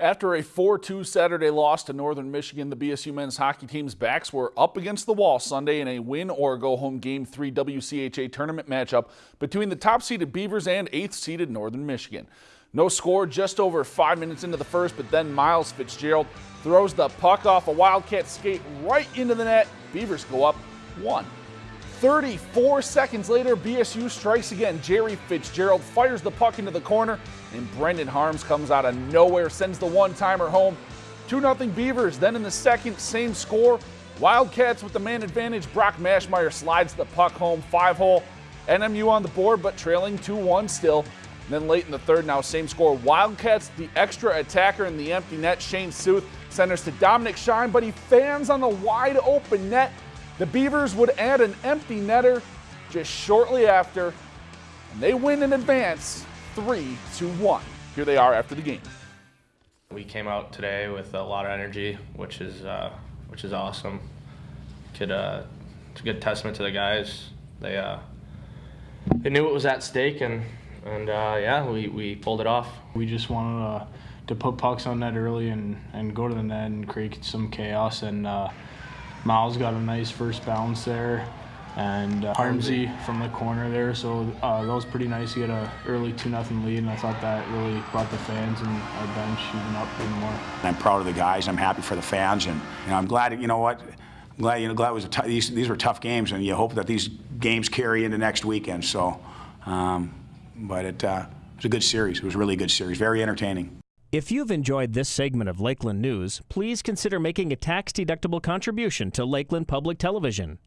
After a 4-2 Saturday loss to Northern Michigan, the BSU men's hockey team's backs were up against the wall Sunday in a win or go home Game 3 WCHA tournament matchup between the top-seeded Beavers and 8th-seeded Northern Michigan. No score just over five minutes into the first, but then Miles Fitzgerald throws the puck off a Wildcat skate right into the net. Beavers go up one. 34 seconds later, BSU strikes again. Gerry Fitzgerald fires the puck into the corner, and Brendan Harms comes out of nowhere, sends the one-timer home. 2-0 Beavers. Then in the second, same score. Wildcats with the man advantage. Brock Mashmeyer slides the puck home, five-hole. NMU on the board, but trailing 2-1 still. And then late in the third, now same score. Wildcats, the extra attacker in the empty net. Shane Suth centers to Dominic Shine, but he fans on the wide open net. The Beavers would add an empty netter just shortly after, and they win in advance 3 to 1. Here they are after the game. We came out today with a lot of energy, which is uh, which is awesome. Could uh, it's a good testament to the guys. They uh, they knew what was at stake, and and uh, yeah, we, we pulled it off. We just wanted uh, to put pucks on net early and, and go to the net and create some chaos and uh, Miles got a nice first bounce there, and uh, Harmsy from the corner there. So uh, that was pretty nice. He had a early two nothing lead, and I thought that really brought the fans and our bench even up even more. I'm proud of the guys. I'm happy for the fans, and you know, I'm glad. You know what? I'm glad you know glad it was a these these were tough games, and you hope that these games carry into next weekend. So, um, but it uh, was a good series. It was a really good series. Very entertaining. If you've enjoyed this segment of Lakeland News, please consider making a tax-deductible contribution to Lakeland Public Television.